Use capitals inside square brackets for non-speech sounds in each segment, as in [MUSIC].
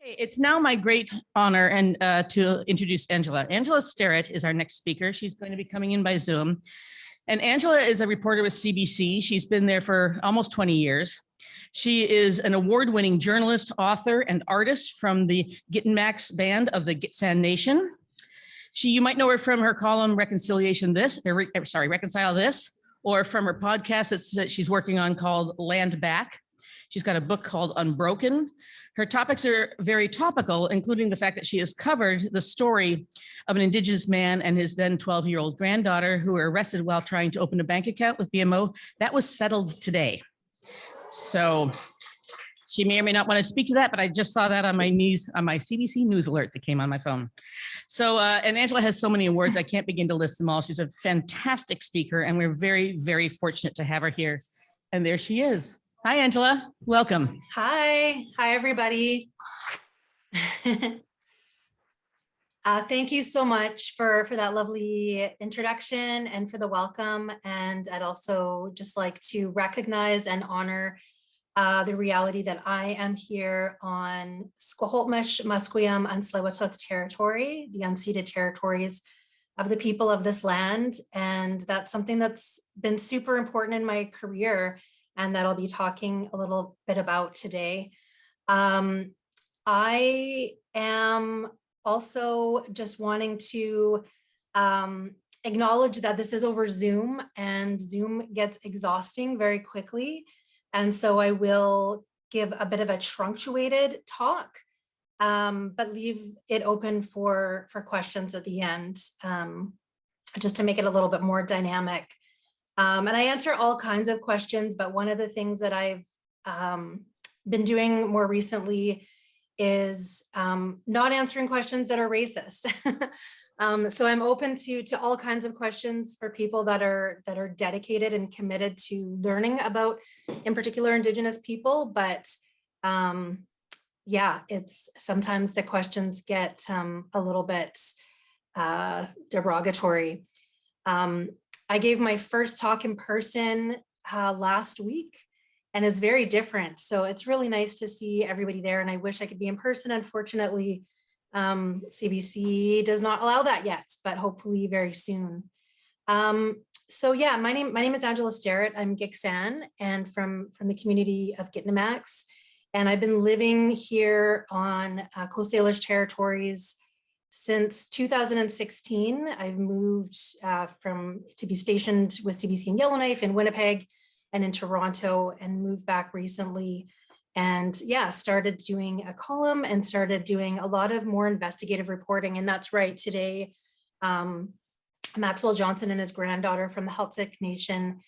It's now my great honor and uh, to introduce Angela. Angela Sterritt is our next speaker. She's going to be coming in by Zoom. And Angela is a reporter with CBC. She's been there for almost 20 years. She is an award-winning journalist, author, and artist from the Gitanmaax band of the Gitxsan Nation. She, you might know her from her column Reconciliation This, or, sorry, Reconcile This, or from her podcast that she's working on called Land Back. She's got a book called Unbroken. Her topics are very topical, including the fact that she has covered the story of an Indigenous man and his then 12-year-old granddaughter who were arrested while trying to open a bank account with BMO. That was settled today. So she may or may not want to speak to that, but I just saw that on my news, on my CBC news alert that came on my phone. So, uh, and Angela has so many awards, I can't begin to list them all. She's a fantastic speaker and we're very, very fortunate to have her here. And there she is. Hi, Angela. Welcome. Hi, hi, everybody. [LAUGHS] Uh, thank you so much for, for that lovely introduction and for the welcome. And I'd also just like to recognize and honor uh, the reality that I am here on Squamish, Musqueam, and tsleil territory, the unceded territories of the people of this land. And that's something that's been super important in my career and that I'll be talking a little bit about today. Um, I am also just wanting to um, acknowledge that this is over Zoom and Zoom gets exhausting very quickly. And so I will give a bit of a truncated talk, um, but leave it open for, for questions at the end, um, just to make it a little bit more dynamic. Um, and I answer all kinds of questions, but one of the things that I've um, been doing more recently is um, not answering questions that are racist. [LAUGHS] um, so I'm open to to all kinds of questions for people that are that are dedicated and committed to learning about, in particular, Indigenous people. But um, yeah, it's sometimes the questions get um, a little bit uh, derogatory. Um, I gave my first talk in person uh, last week and it's very different. So it's really nice to see everybody there and I wish I could be in person. Unfortunately, um, CBC does not allow that yet, but hopefully very soon. Um, so yeah, my name my name is Angela Sterritt. I'm Gitxsan and from, from the community of Gitanmaax. And I've been living here on uh, Coast Salish territories since 2016. I've moved uh, from to be stationed with CBC in Yellowknife in Winnipeg and in Toronto and moved back recently. And yeah, started doing a column and started doing a lot of more investigative reporting. And that's right, today, um, Maxwell Johnson and his granddaughter from the Heiltsuk Nation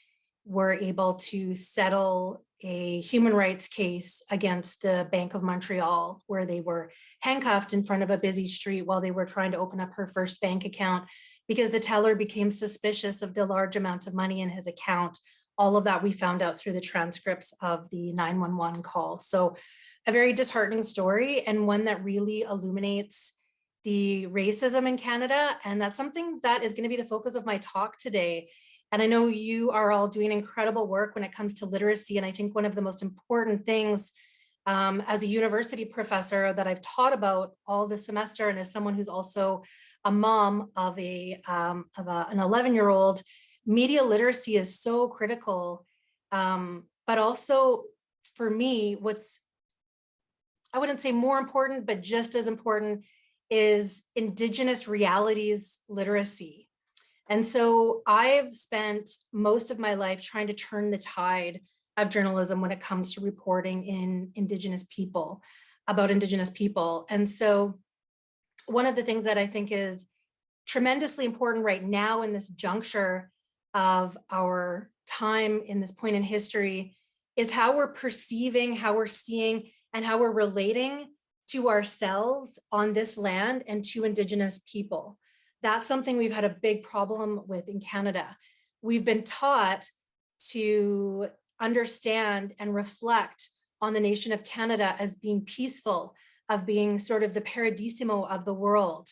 were able to settle a human rights case against the Bank of Montreal, where they were handcuffed in front of a busy street while they were trying to open up her first bank account because the teller became suspicious of the large amount of money in his account all of that we found out through the transcripts of the 911 call. So a very disheartening story and one that really illuminates the racism in Canada. And that's something that is going to be the focus of my talk today. And I know you are all doing incredible work when it comes to literacy. And I think one of the most important things um, as a university professor that I've taught about all this semester and as someone who's also a mom of a um, of a, an 11 year old media literacy is so critical. Um, but also for me, what's, I wouldn't say more important, but just as important is indigenous realities literacy. And so I've spent most of my life trying to turn the tide of journalism when it comes to reporting in indigenous people, about indigenous people. And so one of the things that I think is tremendously important right now in this juncture of our time in this point in history is how we're perceiving, how we're seeing, and how we're relating to ourselves on this land and to Indigenous people. That's something we've had a big problem with in Canada. We've been taught to understand and reflect on the nation of Canada as being peaceful, of being sort of the paradisimo of the world,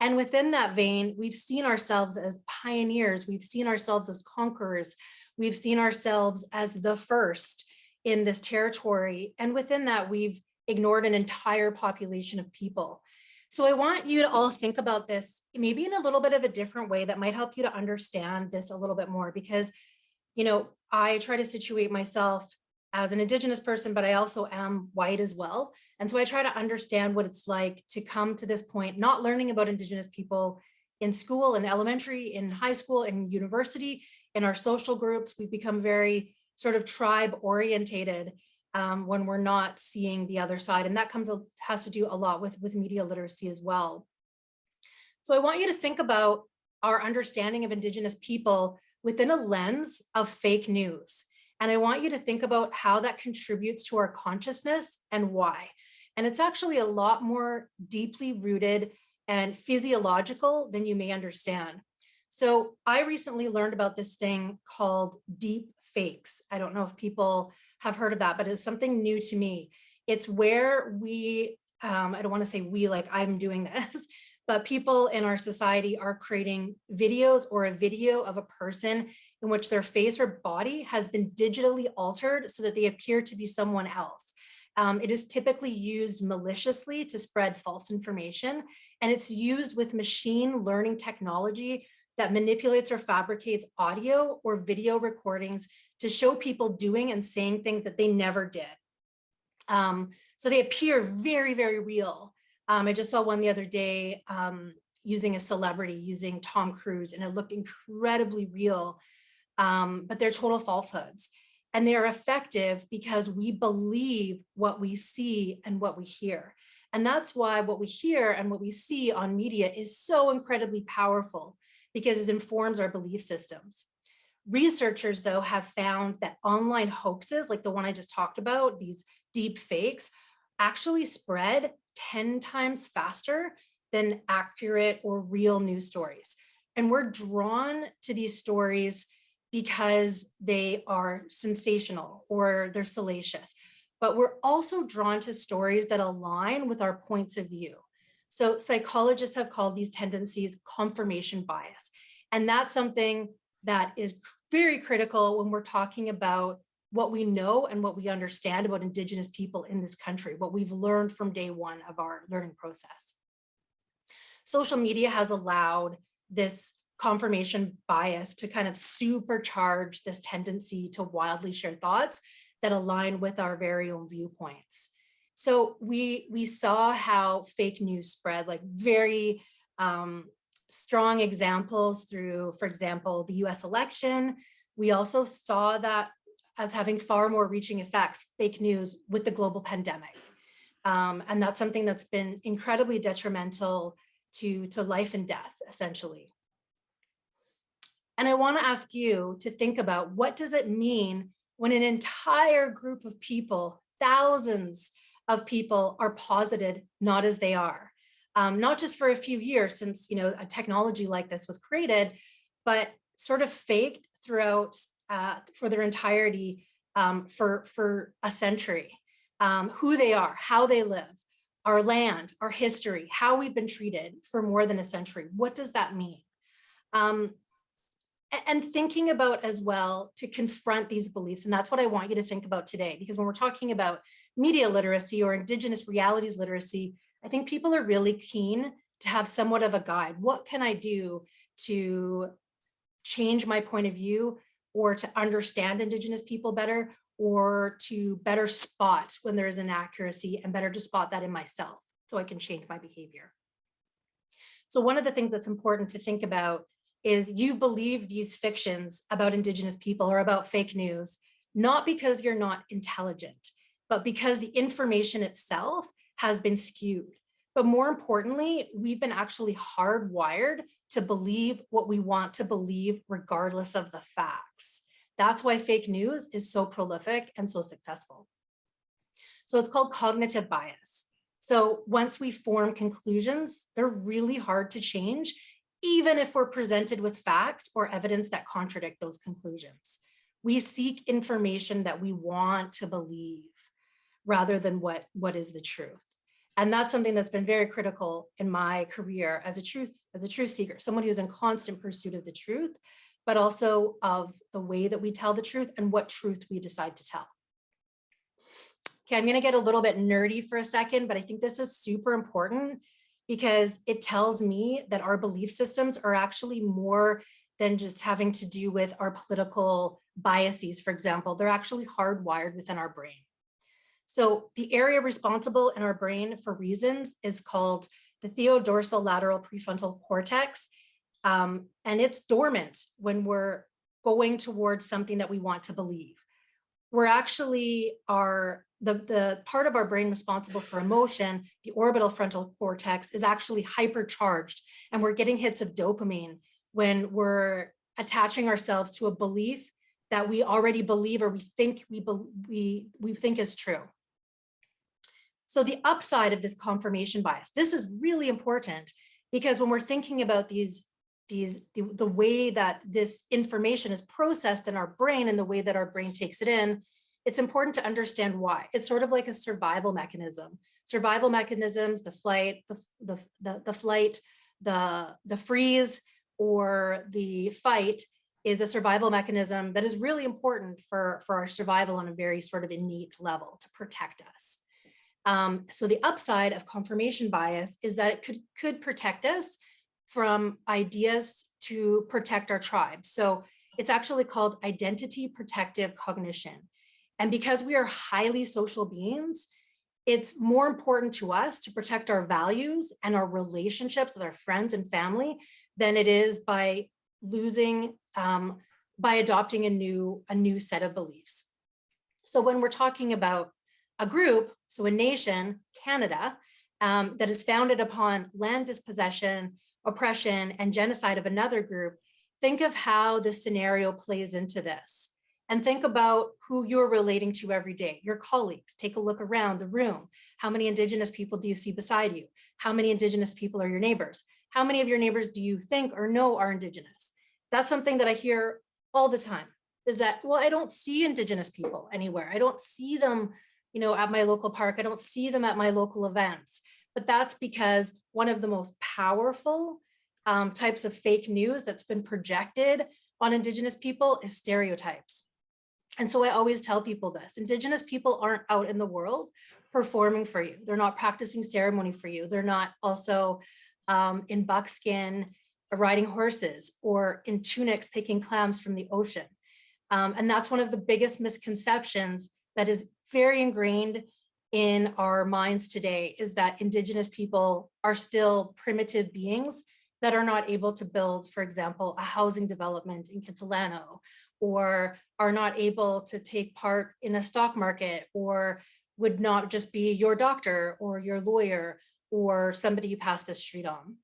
and within that vein, we've seen ourselves as pioneers. We've seen ourselves as conquerors. We've seen ourselves as the first in this territory. And within that, we've ignored an entire population of people. So I want you to all think about this maybe in a little bit of a different way that might help you to understand this a little bit more because, you know, I try to situate myself as an Indigenous person, but I also am white as well. And so I try to understand what it's like to come to this point, not learning about Indigenous people in school, in elementary, in high school, in university, in our social groups. We've become very sort of tribe orientated um, when we're not seeing the other side. And that comes has to do a lot with, with media literacy as well. So I want you to think about our understanding of Indigenous people within a lens of fake news. And I want you to think about how that contributes to our consciousness and why. And it's actually a lot more deeply rooted and physiological than you may understand. So I recently learned about this thing called deep fakes. I don't know if people have heard of that, but it's something new to me. It's where we, um, I don't want to say we like I'm doing [LAUGHS] this, but people in our society are creating videos or a video of a person in which their face or body has been digitally altered so that they appear to be someone else. Um, it is typically used maliciously to spread false information, and it's used with machine learning technology that manipulates or fabricates audio or video recordings to show people doing and saying things that they never did. Um, so they appear very, very real. Um, I just saw one the other day um, using a celebrity, using Tom Cruise, and it looked incredibly real, um, but they're total falsehoods. And they are effective because we believe what we see and what we hear. And that's why what we hear and what we see on media is so incredibly powerful because it informs our belief systems. Researchers, though, have found that online hoaxes, like the one I just talked about, these deep fakes, actually spread 10 times faster than accurate or real news stories. And we're drawn to these stories because they are sensational or they're salacious. But we're also drawn to stories that align with our points of view. So psychologists have called these tendencies confirmation bias. And that's something that is very critical when we're talking about what we know and what we understand about Indigenous people in this country, what we've learned from day one of our learning process. Social media has allowed this confirmation bias to kind of supercharge this tendency to wildly share thoughts that align with our very own viewpoints. So we, we saw how fake news spread like very um, strong examples through, for example, the US election. We also saw that as having far more reaching effects, fake news with the global pandemic. Um, and that's something that's been incredibly detrimental to, to life and death, essentially. And I wanna ask you to think about what does it mean when an entire group of people, thousands of people are posited not as they are um, not just for a few years since you know a technology like this was created, but sort of faked throughout uh, for their entirety um, for, for a century. Um, who they are, how they live, our land, our history, how we've been treated for more than a century. What does that mean? Um, and thinking about as well to confront these beliefs. And that's what I want you to think about today, because when we're talking about media literacy or indigenous realities literacy, I think people are really keen to have somewhat of a guide. What can I do to change my point of view or to understand Indigenous people better or to better spot when there is inaccuracy and better to spot that in myself so I can change my behavior. So one of the things that's important to think about is you believe these fictions about Indigenous people or about fake news, not because you're not intelligent, but because the information itself has been skewed. But more importantly, we've been actually hardwired to believe what we want to believe regardless of the facts. That's why fake news is so prolific and so successful. So it's called cognitive bias. So once we form conclusions, they're really hard to change, even if we're presented with facts or evidence that contradict those conclusions. We seek information that we want to believe rather than what, what is the truth. And that's something that's been very critical in my career as a truth, as a truth seeker, someone who's in constant pursuit of the truth, but also of the way that we tell the truth and what truth we decide to tell. Okay, I'm gonna get a little bit nerdy for a second, but I think this is super important because it tells me that our belief systems are actually more than just having to do with our political biases, for example. They're actually hardwired within our brain. So the area responsible in our brain for reasons is called the theodorsal lateral prefrontal cortex. Um, and it's dormant when we're going towards something that we want to believe. We're actually our the, the part of our brain responsible for emotion, the orbital frontal cortex is actually hypercharged and we're getting hits of dopamine when we're attaching ourselves to a belief that we already believe or we think we, we, we think is true. So the upside of this confirmation bias, this is really important because when we're thinking about these, these the, the way that this information is processed in our brain and the way that our brain takes it in, it's important to understand why. It's sort of like a survival mechanism. Survival mechanisms, the flight, the, the, the, the flight, the, the freeze, or the fight is a survival mechanism that is really important for, for our survival on a very sort of innate level to protect us. Um, so the upside of confirmation bias is that it could, could protect us from ideas to protect our tribe. So it's actually called identity protective cognition. And because we are highly social beings, it's more important to us to protect our values and our relationships with our friends and family than it is by losing, um, by adopting a new, a new set of beliefs. So when we're talking about a group, so a nation, Canada, um, that is founded upon land dispossession, oppression, and genocide of another group, think of how this scenario plays into this. And think about who you're relating to every day, your colleagues. Take a look around the room. How many Indigenous people do you see beside you? How many Indigenous people are your neighbors? How many of your neighbors do you think or know are Indigenous? That's something that I hear all the time is that, well, I don't see Indigenous people anywhere. I don't see them you know, at my local park. I don't see them at my local events, but that's because one of the most powerful um, types of fake news that's been projected on Indigenous people is stereotypes. And so I always tell people this, Indigenous people aren't out in the world performing for you. They're not practicing ceremony for you. They're not also um, in buckskin riding horses or in tunics picking clams from the ocean. Um, and that's one of the biggest misconceptions that is very ingrained in our minds today is that indigenous people are still primitive beings that are not able to build, for example, a housing development in Kitsilano, or are not able to take part in a stock market, or would not just be your doctor or your lawyer or somebody you pass the street on.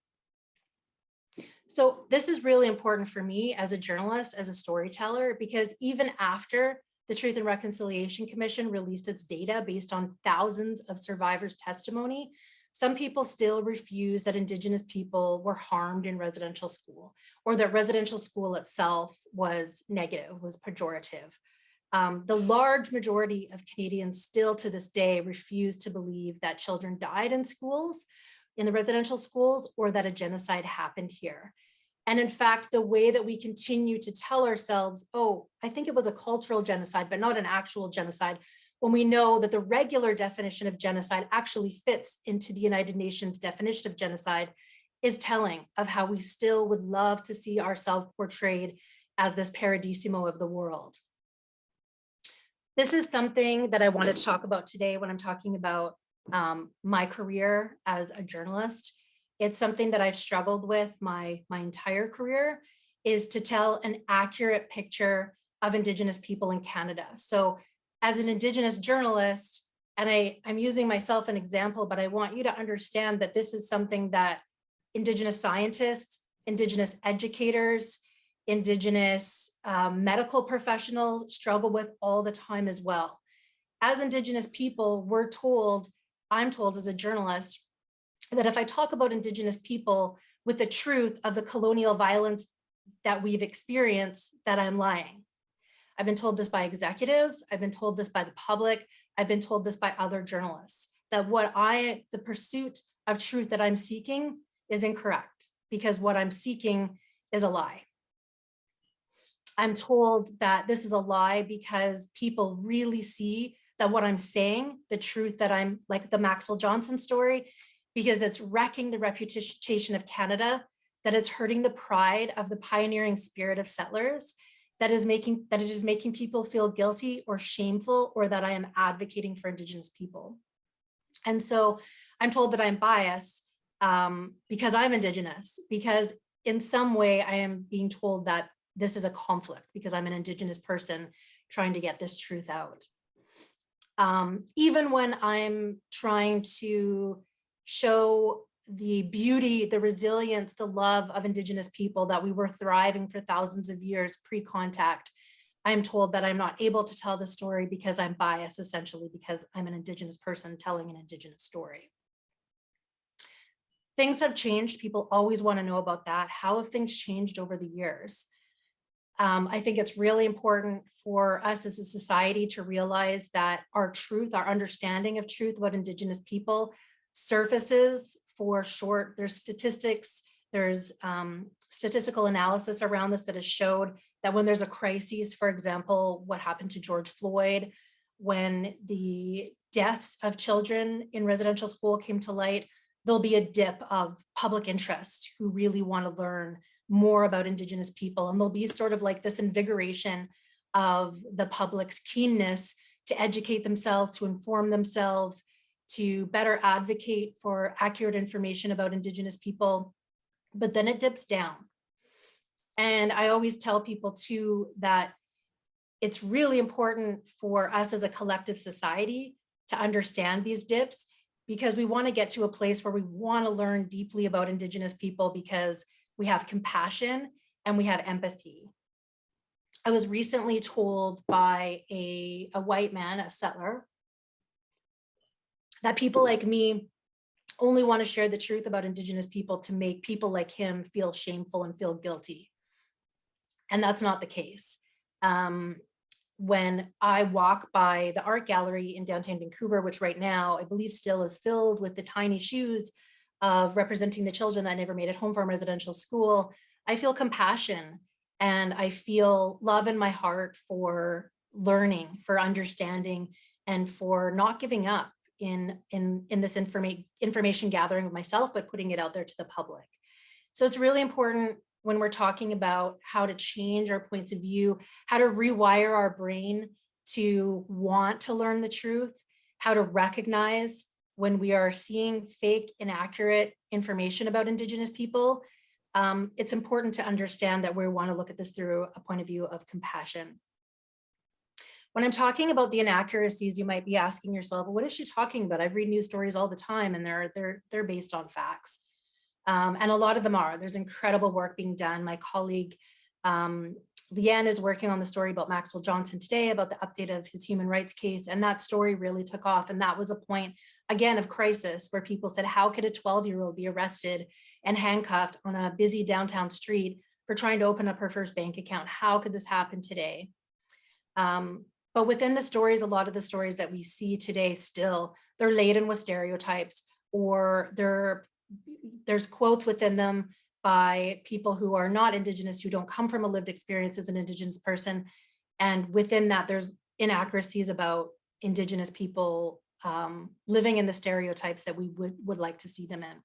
So this is really important for me as a journalist, as a storyteller, because even after the Truth and Reconciliation Commission released its data based on thousands of survivors' testimony. Some people still refuse that Indigenous people were harmed in residential school or that residential school itself was negative, was pejorative. Um, the large majority of Canadians still to this day refuse to believe that children died in schools, in the residential schools, or that a genocide happened here. And in fact, the way that we continue to tell ourselves, oh, I think it was a cultural genocide, but not an actual genocide, when we know that the regular definition of genocide actually fits into the United Nations definition of genocide is telling of how we still would love to see ourselves portrayed as this paradisimo of the world. This is something that I wanted to talk about today when I'm talking about um, my career as a journalist it's something that I've struggled with my, my entire career is to tell an accurate picture of Indigenous people in Canada. So as an Indigenous journalist, and I, I'm using myself an example, but I want you to understand that this is something that Indigenous scientists, Indigenous educators, Indigenous um, medical professionals struggle with all the time as well. As Indigenous people, we're told, I'm told as a journalist, that if I talk about Indigenous people with the truth of the colonial violence that we've experienced, that I'm lying. I've been told this by executives, I've been told this by the public, I've been told this by other journalists, that what I, the pursuit of truth that I'm seeking is incorrect because what I'm seeking is a lie. I'm told that this is a lie because people really see that what I'm saying, the truth that I'm like the Maxwell Johnson story, because it's wrecking the reputation of Canada, that it's hurting the pride of the pioneering spirit of settlers, that is making that it is making people feel guilty or shameful or that I am advocating for Indigenous people. And so I'm told that I'm biased um, because I'm Indigenous, because in some way I am being told that this is a conflict because I'm an Indigenous person trying to get this truth out. Um, even when I'm trying to show the beauty, the resilience, the love of Indigenous people that we were thriving for thousands of years pre-contact, I'm told that I'm not able to tell the story because I'm biased, essentially because I'm an Indigenous person telling an Indigenous story. Things have changed. People always want to know about that. How have things changed over the years? Um, I think it's really important for us as a society to realize that our truth, our understanding of truth about Indigenous people surfaces for short, there's statistics, there's um, statistical analysis around this that has showed that when there's a crisis, for example, what happened to George Floyd, when the deaths of children in residential school came to light, there'll be a dip of public interest who really want to learn more about Indigenous people. And there'll be sort of like this invigoration of the public's keenness to educate themselves, to inform themselves, to better advocate for accurate information about Indigenous people, but then it dips down. And I always tell people too that it's really important for us as a collective society to understand these dips because we want to get to a place where we want to learn deeply about Indigenous people because we have compassion and we have empathy. I was recently told by a, a white man, a settler, that people like me only want to share the truth about Indigenous people to make people like him feel shameful and feel guilty. And that's not the case. Um, when I walk by the art gallery in downtown Vancouver, which right now I believe still is filled with the tiny shoes of representing the children that never made it home from residential school, I feel compassion and I feel love in my heart for learning, for understanding, and for not giving up in, in, in this informa information gathering of myself, but putting it out there to the public. So it's really important when we're talking about how to change our points of view, how to rewire our brain to want to learn the truth, how to recognize when we are seeing fake, inaccurate information about Indigenous people, um, it's important to understand that we want to look at this through a point of view of compassion. When I'm talking about the inaccuracies, you might be asking yourself, what is she talking about? I read news stories all the time and they're, they're, they're based on facts. Um, and a lot of them are. There's incredible work being done. My colleague, um, Leanne is working on the story about Maxwell Johnson today about the update of his human rights case. And that story really took off. And that was a point, again, of crisis where people said, how could a 12 year old be arrested and handcuffed on a busy downtown street for trying to open up her first bank account? How could this happen today? Um, but within the stories, a lot of the stories that we see today still, they're laden with stereotypes or there's quotes within them by people who are not Indigenous, who don't come from a lived experience as an Indigenous person. And within that, there's inaccuracies about Indigenous people um, living in the stereotypes that we would, would like to see them in.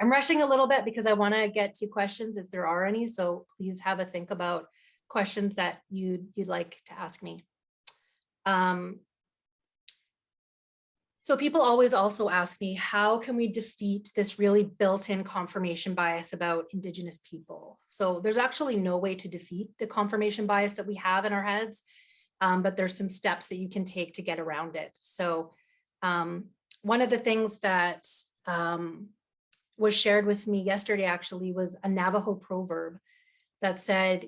I'm rushing a little bit because I want to get to questions if there are any, so please have a think about questions that you'd, you'd like to ask me. Um, so people always also ask me, how can we defeat this really built-in confirmation bias about Indigenous people? So there's actually no way to defeat the confirmation bias that we have in our heads, um, but there's some steps that you can take to get around it. So um, one of the things that um, was shared with me yesterday actually was a Navajo proverb that said,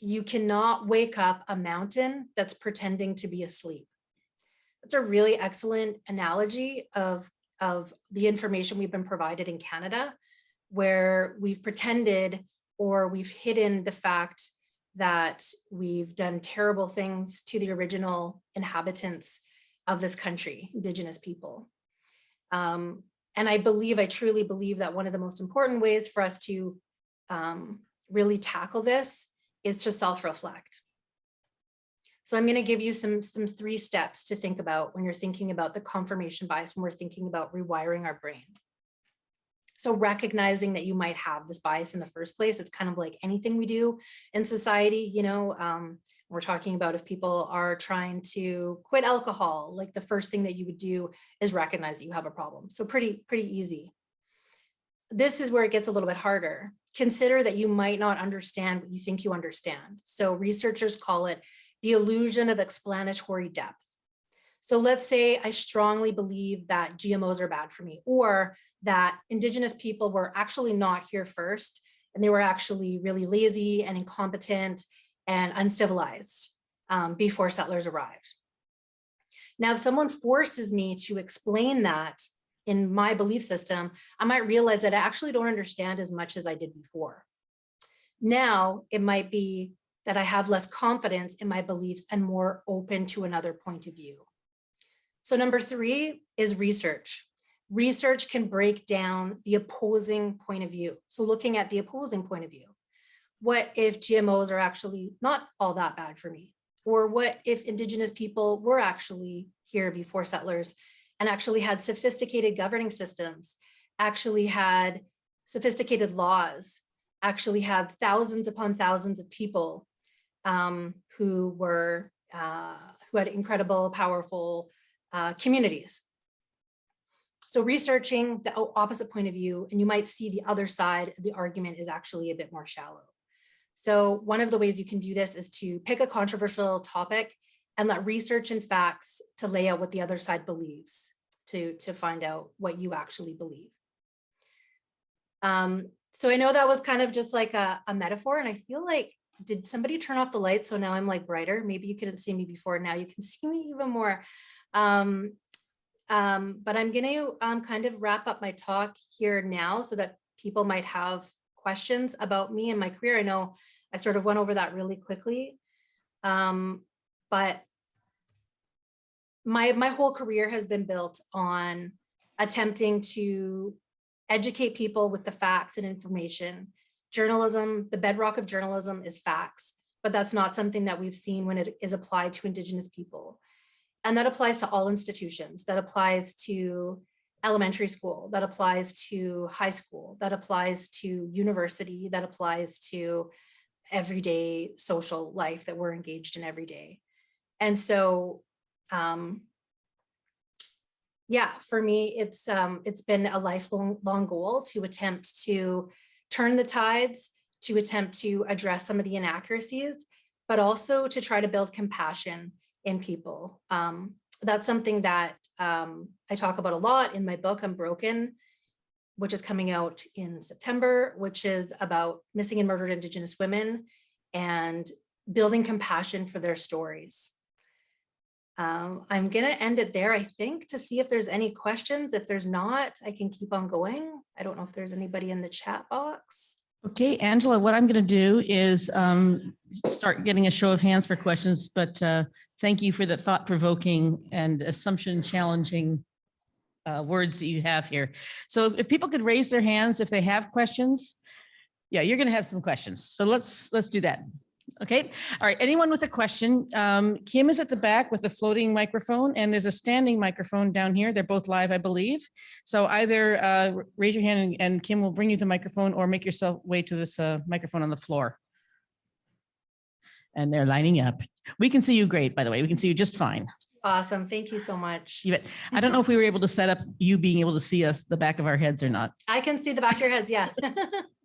you cannot wake up a mountain that's pretending to be asleep. That's a really excellent analogy of, of the information we've been provided in Canada, where we've pretended or we've hidden the fact that we've done terrible things to the original inhabitants of this country, Indigenous people. Um, and I believe, I truly believe that one of the most important ways for us to um, really tackle this is to self-reflect. So I'm going to give you some, some three steps to think about when you're thinking about the confirmation bias, when we're thinking about rewiring our brain. So recognizing that you might have this bias in the first place, it's kind of like anything we do in society, you know, um, we're talking about if people are trying to quit alcohol, like the first thing that you would do is recognize that you have a problem. So pretty, pretty easy. This is where it gets a little bit harder. Consider that you might not understand what you think you understand. So researchers call it the illusion of explanatory depth. So let's say I strongly believe that GMOs are bad for me or that indigenous people were actually not here first and they were actually really lazy and incompetent and uncivilized um, before settlers arrived. Now, if someone forces me to explain that in my belief system, I might realize that I actually don't understand as much as I did before. Now, it might be that I have less confidence in my beliefs and more open to another point of view. So number three is research. Research can break down the opposing point of view. So looking at the opposing point of view. What if GMOs are actually not all that bad for me? Or what if indigenous people were actually here before settlers and actually had sophisticated governing systems, actually had sophisticated laws, actually had thousands upon thousands of people um, who were uh, who had incredible, powerful uh, communities. So researching the opposite point of view, and you might see the other side of the argument is actually a bit more shallow. So one of the ways you can do this is to pick a controversial topic and let research and facts to lay out what the other side believes to, to find out what you actually believe. Um, so I know that was kind of just like a, a metaphor and I feel like, did somebody turn off the light? So now I'm like brighter. Maybe you couldn't see me before. Now you can [LAUGHS] see me even more. Um, um, but I'm going to um, kind of wrap up my talk here now so that people might have questions about me and my career. I know I sort of went over that really quickly, um, but my, my whole career has been built on attempting to educate people with the facts and information. Journalism, the bedrock of journalism is facts, but that's not something that we've seen when it is applied to Indigenous people. And that applies to all institutions. That applies to elementary school, that applies to high school, that applies to university, that applies to everyday social life that we're engaged in every day. And so, um, yeah, for me, it's um, it's been a lifelong long goal to attempt to turn the tides, to attempt to address some of the inaccuracies, but also to try to build compassion in people. Um, that's something that um, I talk about a lot in my book, Unbroken, which is coming out in September, which is about missing and murdered Indigenous women and building compassion for their stories. Um, I'm going to end it there, I think, to see if there's any questions. If there's not, I can keep on going. I don't know if there's anybody in the chat box. Okay, Angela, what I'm going to do is um, start getting a show of hands for questions, but uh, thank you for the thought provoking and assumption challenging uh, words that you have here. So if people could raise their hands if they have questions. Yeah, you're going to have some questions. So let's let's do that. Okay. All right. Anyone with a question? Um, Kim is at the back with a floating microphone and there's a standing microphone down here. They're both live, I believe. So either uh, raise your hand and, and, Kim will bring you the microphone or make yourself way to this uh, microphone on the floor. And they're lining up. We can see you great, by the way. We can see you just fine. Awesome. Thank you so much. I don't know if we were able to set up you being able to see us the back of our heads or not. I can see the back of your heads. Yeah. [LAUGHS]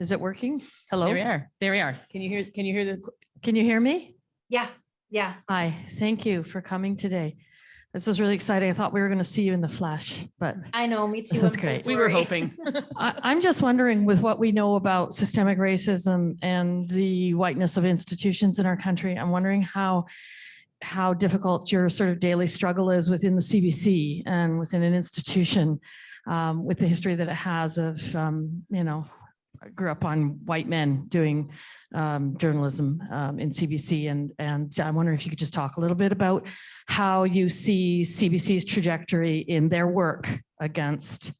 Is it working? Hello? There we are. There we are. Can you hear, can you hear the, Can you hear me? yeah. Yeah. Hi, thank you for coming today. This is really exciting. I thought we were going to see you in the flesh, but [LAUGHS] I know. Me too. That's I'm so great. we were sorry. hoping. [LAUGHS] I, I'm just wondering with what we know about systemic racism and the whiteness of institutions in our country, I'm wondering how how difficult your sort of daily struggle is within the CBC and within an institution um, with the history that it has of, um, you know, I grew up on white men doing um, journalism um, in CBC. And, and I wonder if you could just talk a little bit about how you see CBC's trajectory in their work against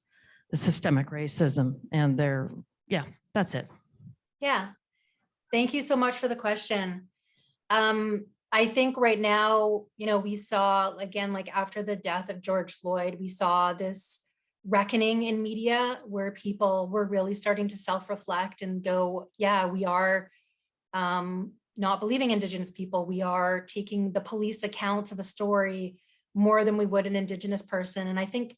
the systemic racism and their, yeah, that's it. Yeah. Thank you so much for the question. Um, I think right now, you know, we saw, again, like after the death of George Floyd, we saw this reckoning in media where people were really starting to self-reflect and go, yeah, we are um, not believing Indigenous people. We are taking the police accounts of a story more than we would an Indigenous person. And I think,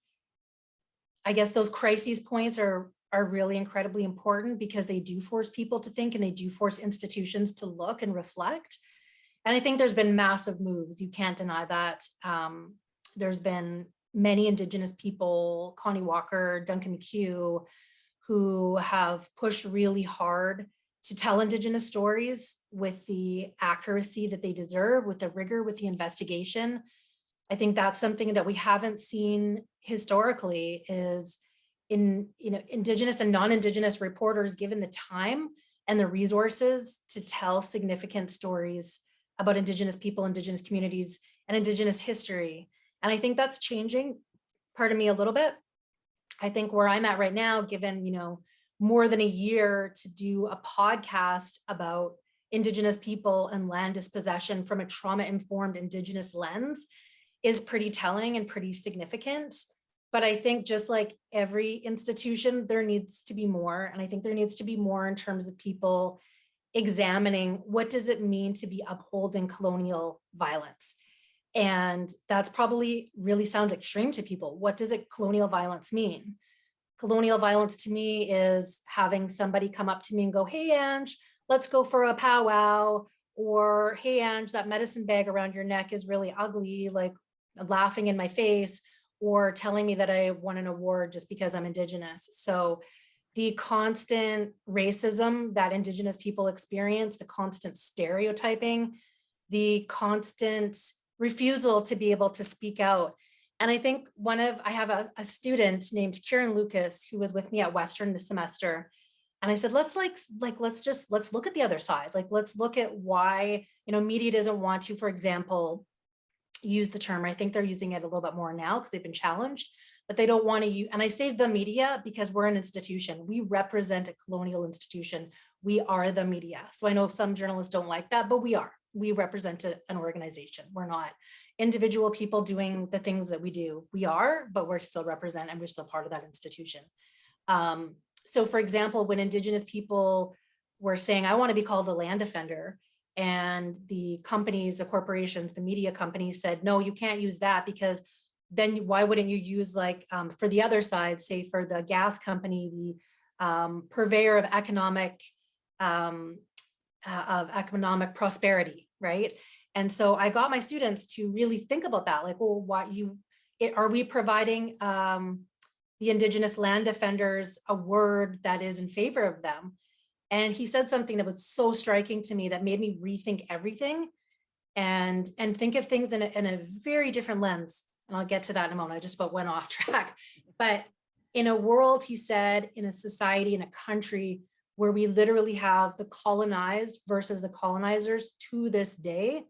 I guess those crises points are, are really incredibly important because they do force people to think and they do force institutions to look and reflect. And I think there's been massive moves. You can't deny that. Um, there's been many Indigenous people, Connie Walker, Duncan McCue, who have pushed really hard to tell Indigenous stories with the accuracy that they deserve, with the rigor, with the investigation. I think that's something that we haven't seen historically is in, you know, Indigenous and non-Indigenous reporters given the time and the resources to tell significant stories about Indigenous people, Indigenous communities, and Indigenous history. And I think that's changing, pardon me, a little bit. I think where I'm at right now, given, you know, more than a year to do a podcast about Indigenous people and land dispossession from a trauma-informed Indigenous lens is pretty telling and pretty significant. But I think just like every institution, there needs to be more. And I think there needs to be more in terms of people examining what does it mean to be upholding colonial violence? And that's probably really sounds extreme to people. What does it colonial violence mean? Colonial violence to me is having somebody come up to me and go, hey, Ange, let's go for a powwow. Or, hey, Ange, that medicine bag around your neck is really ugly, like laughing in my face, or telling me that I won an award just because I'm Indigenous. So the constant racism that Indigenous people experience, the constant stereotyping, the constant refusal to be able to speak out. And I think one of, I have a, a student named Kieran Lucas who was with me at Western this semester. And I said, let's like, like, let's just, let's look at the other side. Like, let's look at why, you know, media doesn't want to, for example, use the term. I think they're using it a little bit more now because they've been challenged, but they don't want to use, and I say the media because we're an institution. We represent a colonial institution. We are the media. So I know some journalists don't like that, but we are. We represent a, an organization. We're not individual people doing the things that we do. We are, but we're still represent and we're still part of that institution. Um, so for example, when Indigenous people were saying, I want to be called a land defender, and the companies, the corporations, the media companies said, no, you can't use that because then why wouldn't you use like um, for the other side, say for the gas company, the um, purveyor of economic um, uh, of economic prosperity, right? And so I got my students to really think about that, like, well, what you it, are we providing um, the indigenous land defenders a word that is in favor of them? And he said something that was so striking to me that made me rethink everything and, and think of things in a, in a very different lens. And I'll get to that in a moment. I just about went off [LAUGHS] track. But in a world, he said, in a society, in a country where we literally have the colonized versus the colonizers to this day,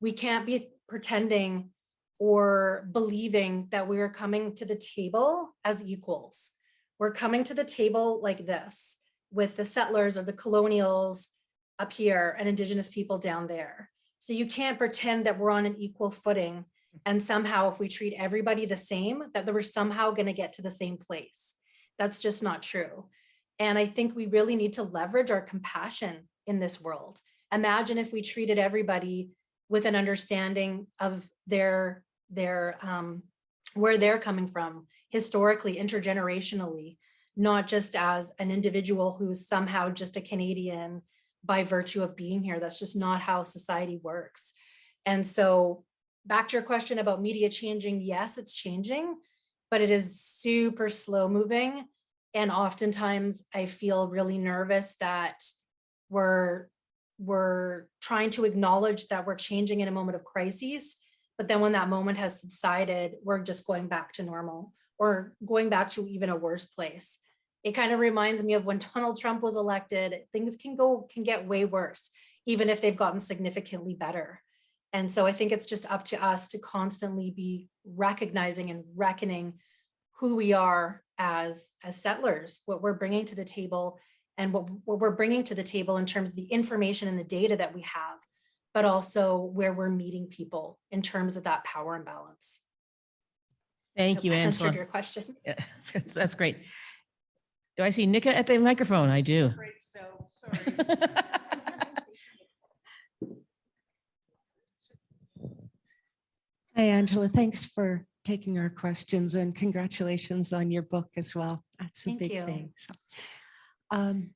we can't be pretending or believing that we are coming to the table as equals. We're coming to the table like this with the settlers or the colonials up here and indigenous people down there. So you can't pretend that we're on an equal footing and somehow if we treat everybody the same, that we're somehow gonna get to the same place. That's just not true. And I think we really need to leverage our compassion in this world. Imagine if we treated everybody with an understanding of their, their um, where they're coming from historically, intergenerationally, not just as an individual who's somehow just a Canadian by virtue of being here. That's just not how society works. And so back to your question about media changing, yes, it's changing, but it is super slow moving. And oftentimes I feel really nervous that we're, we're trying to acknowledge that we're changing in a moment of crises. But then when that moment has subsided, we're just going back to normal or going back to even a worse place it kind of reminds me of when [LAUGHS] Donald Trump was elected, things can go, can get way worse, even if they've gotten significantly better. And so I think it's just up to us to constantly be recognizing and reckoning who we are as, as settlers, what we're bringing to the table, and what, what we're bringing to the table in terms of the information and the data that we have, but also where we're meeting people in terms of that power imbalance. Thank you, I answered Angela. Your question. [LAUGHS] Yeah, That's that's great. Do I see Nika at the microphone? I do. Great, so, sorry. [LAUGHS] Hi, Angela. Thanks for taking our questions and congratulations on your book as well. That's a Thank big you. thing. So, um,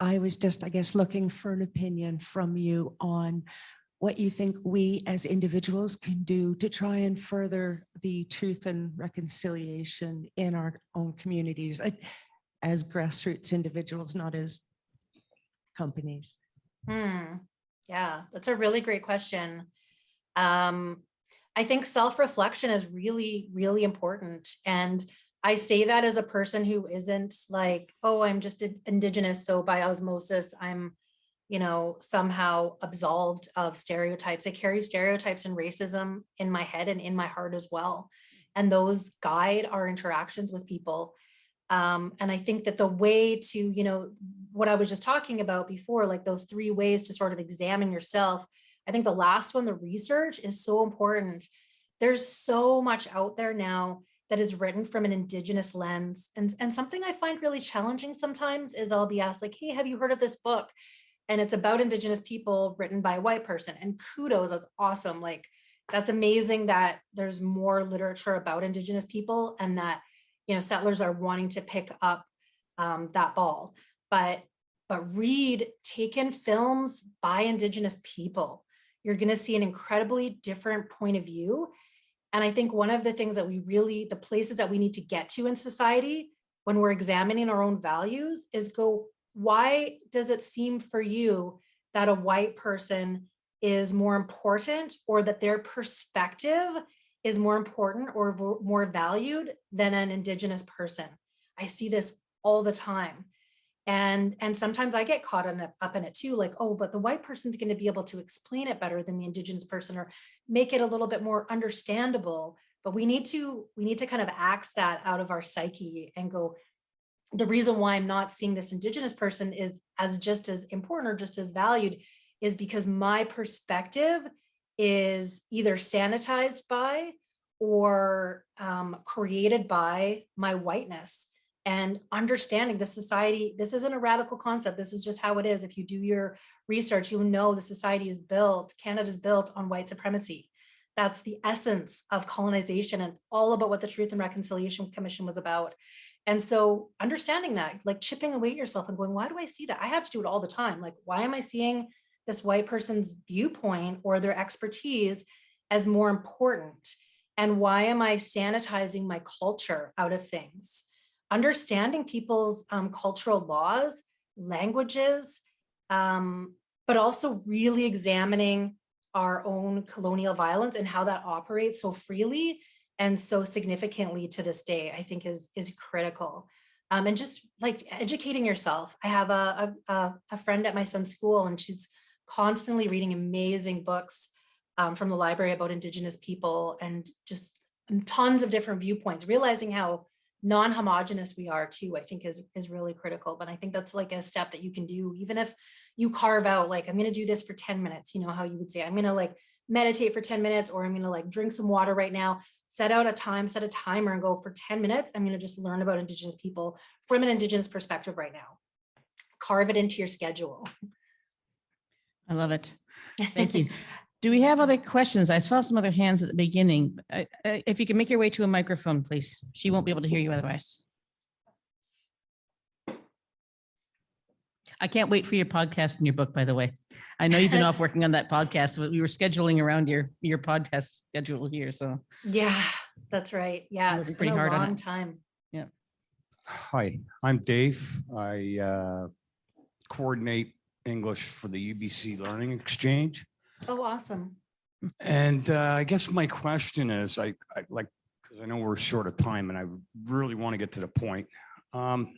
I was just, I guess, looking for an opinion from you on what you think we as individuals can do to try and further the truth and reconciliation in our own communities uh, as grassroots individuals, not as companies. Hmm, yeah, that's a really great question. Um, I think self-reflection is really, really important. And I say that as a person who isn't like, oh, I'm just in- indigenous, so by osmosis, I'm, you know, somehow absolved of stereotypes. I carry stereotypes and racism in my head and in my heart as well. And those guide our interactions with people. Um, and I think that the way to, you know, what I was just talking about before, like those three ways to sort of examine yourself. I think the last one, the research is so important. There's so much out there now that is written from an indigenous lens. And, and something I find really challenging sometimes is I'll be asked like, hey, have you heard of this book? And it's about indigenous people written by a white person and kudos, that's awesome. Like, that's amazing that there's more literature about indigenous people and that, you know, settlers are wanting to pick up um, that ball but but read taken films by indigenous people you're going to see an incredibly different point of view. And i think one of the things that we really the places that we need to get to in society when we're examining our own values is go why does it seem for you that a white person is more important or that their perspective is more important or more valued than an indigenous person? I see this all the time and and sometimes i get caught in up in it too like oh but the white person's going to be able to explain it better than the indigenous person or make it a little bit more understandable. But we need to we need to kind of axe that out of our psyche and go the reason why i'm not seeing this indigenous person is as just as important or just as valued is because my perspective is either sanitized by or um, created by my whiteness and understanding the society this isn't a radical concept this is just how it is. If you do your research you'll know the society is built Canada is built on white supremacy. That's the essence of colonization and all about what the truth and reconciliation commission was about. And so understanding that like chipping away at yourself and going why do i see that? I have to do it all the time. Like why am i seeing this white person's viewpoint or their expertise as more important? And why am i sanitizing my culture out of things understanding people's um, cultural laws, languages, um, but also really examining our own colonial violence and how that operates so freely and so significantly to this day, I think is, is critical. Um, and just like educating yourself. I have a, a, a- friend at my son's school and she's constantly reading amazing books um, from the library about indigenous people and just tons of different viewpoints, realizing how non-homogenous we are too, I think is, is really critical. But I think that's like a step that you can do, even if you carve out, like, I'm gonna do this for 10 minutes, you know, how you would say, I'm gonna like meditate for 10 minutes, or I'm gonna like drink some water right now, set out a time, set a timer and go for 10 minutes. I'm gonna just learn about indigenous people from an indigenous perspective right now. Carve it into your schedule. I love it. Thank you. [LAUGHS] Do we have other questions? I saw some other hands at the beginning. If you can make your way to a microphone, please. She won't be able to hear you otherwise. I can't wait for your podcast and your book, by the way. I know you've been [LAUGHS] off working on that podcast, but we were scheduling around your, your podcast schedule here, so. Yeah, that's right. Yeah, it's it's been pretty a hard on long it. time. Hi, I'm Dave. I uh, coordinate English for the UBC Learning Exchange. Oh, awesome. And uh, I guess my question is, I I like, because I know we're short of time and I really want to get to the point. Um,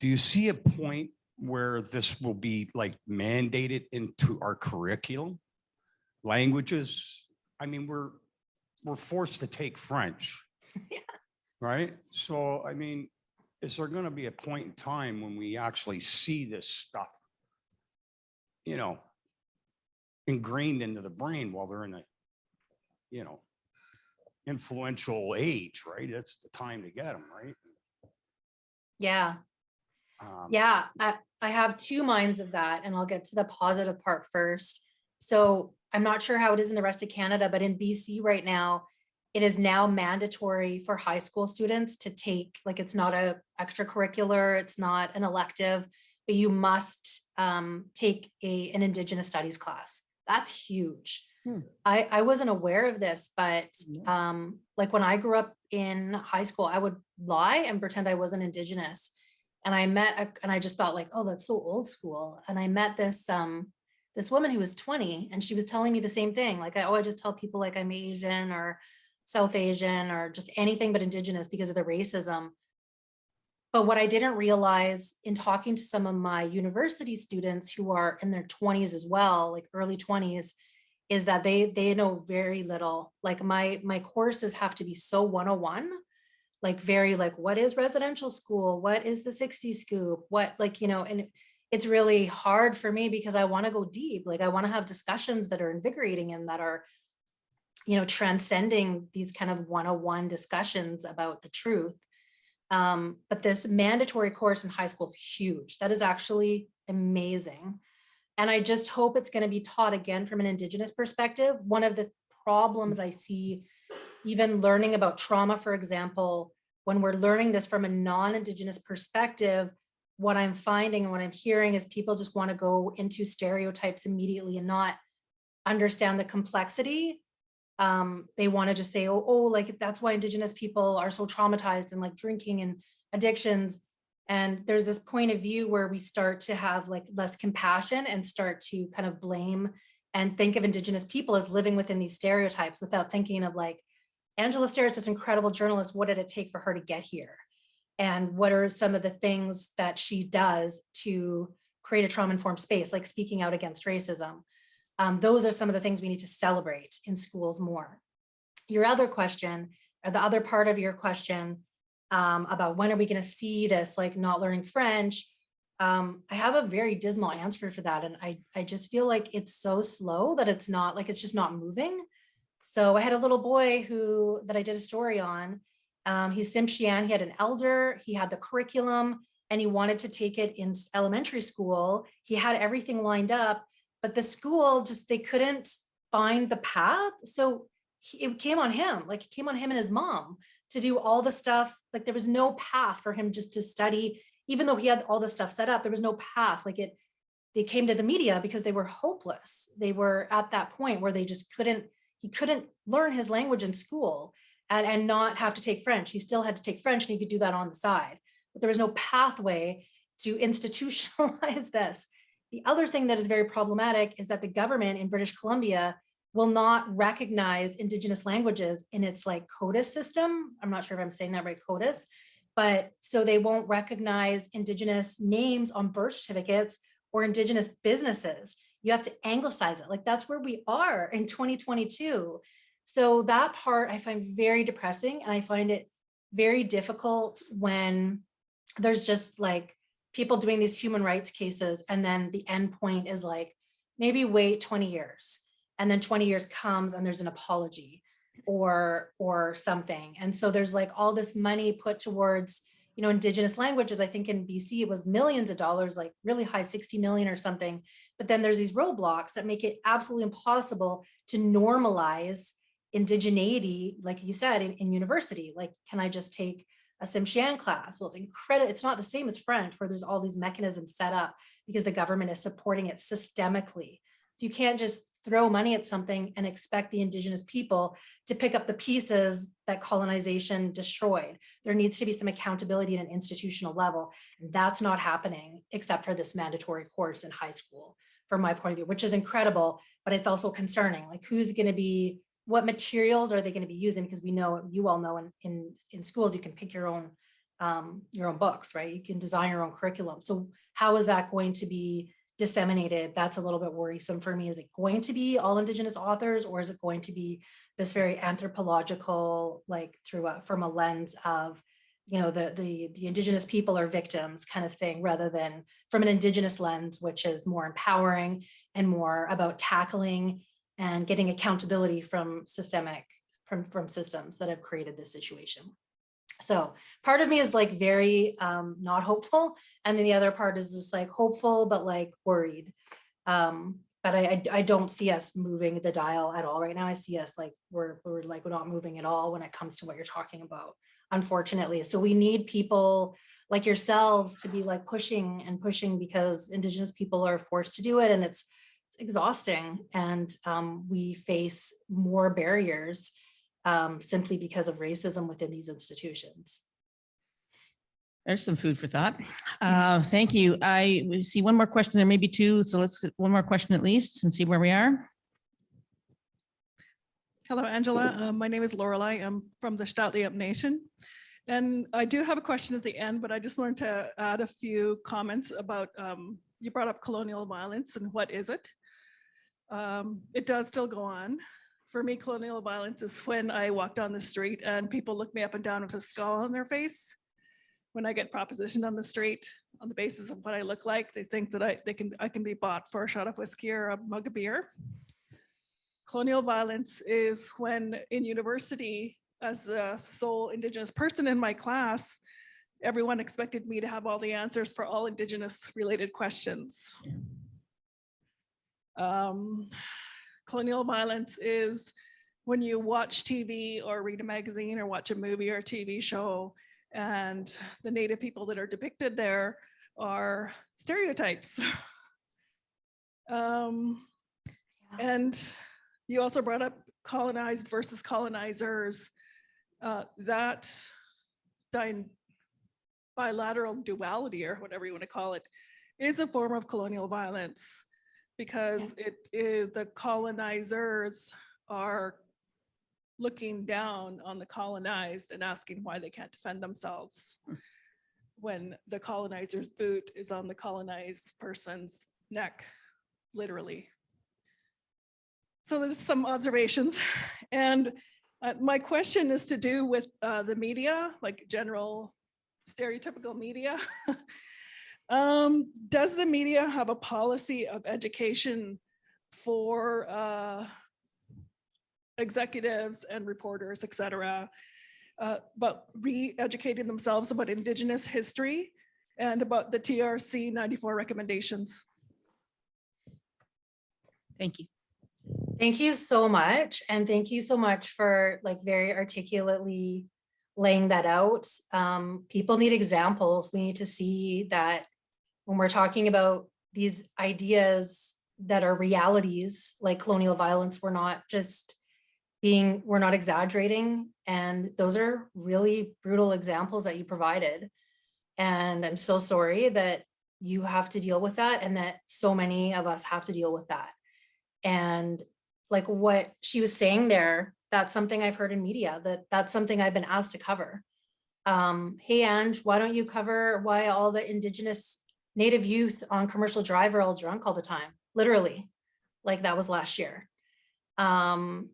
Do you see a point where this will be like mandated into our curriculum? Languages? I mean, we're, we're forced to take French. [LAUGHS] Yeah. Right? So, I mean, is there going to be a point in time when we actually see this stuff? You know, ingrained into the brain while they're in a, you know, influential age, right? It's the time to get them, right? Yeah, Um, yeah, I, I have two minds of that and I'll get to the positive part first. So I'm not sure how it is in the rest of Canada, but in BC right now, it is now mandatory for high school students to take, like, it's not a extracurricular, it's not an elective, but you must um, take a, an Indigenous Studies class. That's huge. Hmm. I, I wasn't aware of this, but um, like when I grew up in high school, I would lie and pretend I wasn't Indigenous. And I met, a- and I just thought like, oh, that's so old school. And I met this, um, this woman who was 20 and she was telling me the same thing. Like, I, oh, I just tell people like I'm Asian or South Asian or just anything but Indigenous because of the racism. But what I didn't realize in talking to some of my university students who are in their 20s as well, like early 20s, is that they they know very little. Like my my courses have to be so 101 like very like what is residential school? What is the 60 scoop? What like you know and it's really hard for me because i want to go deep. Like i want to have discussions that are invigorating and that are you know transcending these kind of 101 discussions about the truth um, but this mandatory course in high school is huge. That is actually amazing. And i just hope it's going to be taught again from an indigenous perspective. One of the problems i see even learning about trauma, for example, when we're learning this from a non-Indigenous perspective, what I'm finding and what I'm hearing is people just want to go into stereotypes immediately and not understand the complexity. Um, they want to just say, oh, oh, like that's why Indigenous people are so traumatized and like drinking and addictions. And there's this point of view where we start to have like less compassion and start to kind of blame and think of Indigenous people as living within these stereotypes without thinking of like, Angela Sterritt's this incredible journalist. What did it take for her to get here? And what are some of the things that she does to create a trauma-informed space, like speaking out against racism? Um, those are some of the things we need to celebrate in schools more. Your other question, or the other part of your question um, about when are we going to see this, like not learning French, um, I have a very dismal answer for that. And I, I just feel like it's so slow that it's not like it's just not moving. So I had a little boy who that I did a story on. Um, he's Tsimshian. He had an elder. He had the curriculum and he wanted to take it in elementary school. He had everything lined up, but the school just they couldn't find the path. So he, it came on him, like it came on him and his mom to do all the stuff. Like there was no path for him just to study, even though he had all the stuff set up. There was no path. Like it, they came to the media because they were hopeless. They were at that point where they just couldn't he couldn't learn his language in school and, and not have to take French. He still had to take French and he could do that on the side. But there was no pathway to [LAUGHS] institutionalize this. The other thing that is very problematic is that the government in British Columbia will not recognize indigenous languages in its like CODIS system. I'm not sure if I'm saying that right, CODIS, but so they won't recognize indigenous names on birth certificates or indigenous businesses. You have to anglicize it. Like that's where we are in 2022 so that part i find very depressing and i find it very difficult when there's just like people doing these human rights cases and then the end point is like maybe wait 20 years and then 20 years comes and there's an apology or or something and so there's like all this money put towards you know, indigenous languages, I think in BC it was millions of dollars, like really high 60 million or something. But then there's these roadblocks that make it absolutely impossible to normalize indigeneity, like you said, in, in university. Like, can I just take a Tsimshian class? Well, it's incredible. It's not the same as French, where there's all these mechanisms set up because the government is supporting it systemically. So you can't just throw money at something and expect the indigenous people to pick up the pieces that colonization destroyed. There needs to be some accountability at an institutional level. And that's not happening except for this mandatory course in high school, from my point of view, which is incredible, but it's also concerning. Like who's going to be, what materials are they going to be using? Because we know, you all know in, in, in schools, you can pick your own, um, your own books, right? You can design your own curriculum. So how is that going to be disseminated, that's a little bit worrisome for me. Is it going to be all indigenous authors or is it going to be this very anthropological, like through a, from a lens of you know, the, the, the indigenous people are victims kind of thing, rather than from an indigenous lens, which is more empowering and more about tackling and getting accountability from systemic, from, from systems that have created this situation. So part of me is like very um, not hopeful. And then the other part is just like hopeful, but like worried. Um, but I, I, I don't see us moving the dial at all right now. I see us like, we're, we're like, we're not moving at all when it comes to what you're talking about, unfortunately. So we need people like yourselves to be like pushing and pushing because indigenous people are forced to do it and it's, it's exhausting. And um, we face more barriers um, simply because of racism within these institutions. There's some food for thought. [LAUGHS] Uh, Thank you. I see one more question. There may be two, so let's, get one more question at least and see where we are. Hello, Angela. Uh, My name is Lorelei. I'm from the St'át'imc Nation. And I do have a question at the end, but I just wanted to add a few comments about, um, you brought up colonial violence and what is it? Um, It does still go on. For me, colonial violence is when I walk down the street and people look me up and down with a skull on their face. When I get propositioned on the street on the basis of what I look like, they think that I, they can, I can be bought for a shot of whiskey or a mug of beer. Colonial violence is when in university, as the sole Indigenous person in my class, everyone expected me to have all the answers for all Indigenous related questions. Um, Colonial violence is when you watch TV or read a magazine or watch a movie or a TV show and the native people that are depicted there are stereotypes. [LAUGHS] Um, and you also brought up colonized versus colonizers. Uh, that bilateral duality or whatever you want to call it is a form of colonial violence because it is the colonizers are looking down on the colonized and asking why they can't defend themselves when the colonizer's boot is on the colonized person's neck, literally. So there's some observations. [LAUGHS] And uh, my question is to do with uh, the media, like general stereotypical media. [LAUGHS] Um, Does the media have a policy of education for uh, executives and reporters, et cetera, uh, but re-educating themselves about Indigenous history and about the TRC 94 recommendations? Thank you. Thank you so much. And thank you so much for like very articulately laying that out. Um, people need examples. We need to see that when we're talking about these ideas that are realities like colonial violence, we're not just being, we're not exaggerating. And those are really brutal examples that you provided. And I'm so sorry that you have to deal with that and that so many of us have to deal with that. And like what she was saying there, that's something I've heard in media, that that's something I've been asked to cover. Um, hey, Ange, why don't you cover why all the indigenous native youth on commercial drive are all drunk all the time? Literally, like that was last year. Um,